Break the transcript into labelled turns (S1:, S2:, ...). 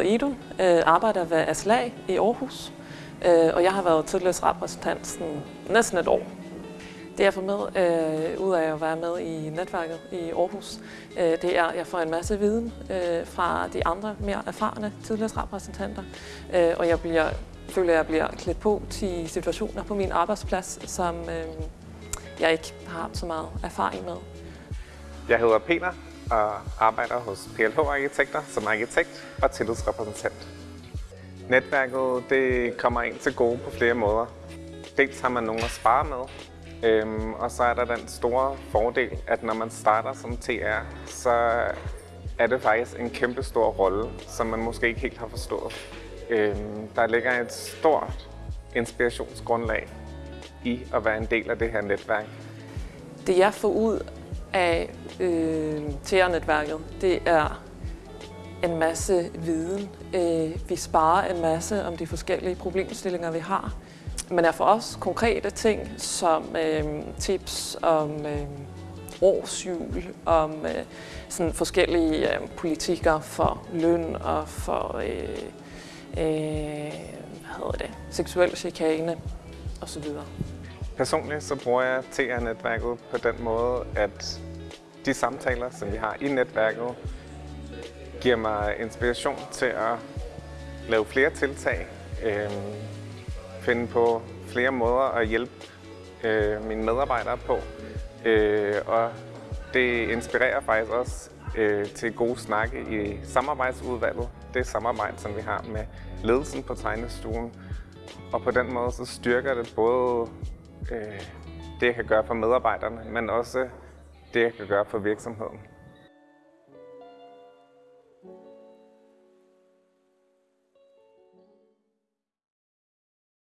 S1: hedder Idun, øh, arbejder ved Aslag i Aarhus, øh, og jeg har været tillidsrepræsentant sådan næsten et år. Det jeg får med, øh, ud af at være med i netværket i Aarhus, øh, det er, at jeg får en masse viden øh, fra de andre mere erfarne tillidsrepræsentanter, øh, og jeg bliver, føler, at jeg bliver klædt på til situationer på min arbejdsplads, som øh, jeg ikke har så meget erfaring med.
S2: Jeg hedder Peter og arbejder hos PLH Arkitekter som arkitekt og tillidsrepræsentant. Netværket det kommer ind til gode på flere måder. Dels har man nogen at spare med, øhm, og så er der den store fordel, at når man starter som TR, så er det faktisk en kæmpe stor rolle, som man måske ikke helt har forstået. Øhm, der ligger et stort inspirationsgrundlag i at være en del af det her netværk.
S1: Det jeg får ud af øh, TR-netværket, det er en masse viden. Øh, vi sparer en masse om de forskellige problemstillinger, vi har. Men er for os konkrete ting som øh, tips om øh, årsjul, om øh, sådan forskellige øh, politikker for løn og for øh, øh, hvad hedder det, seksuel chikane osv.
S2: Personligt så bruger jeg TR-netværket på den måde, at de samtaler, som vi har i netværket, giver mig inspiration til at lave flere tiltag, øh, finde på flere måder at hjælpe øh, mine medarbejdere på. Øh, og det inspirerer faktisk også øh, til gode snakke i samarbejdsudvalget. Det samarbejde, som vi har med ledelsen på tegnestuen. Og på den måde så styrker det både øh, det, jeg kan gøre for medarbejderne, men også det, jeg kan gøre for virksomheden.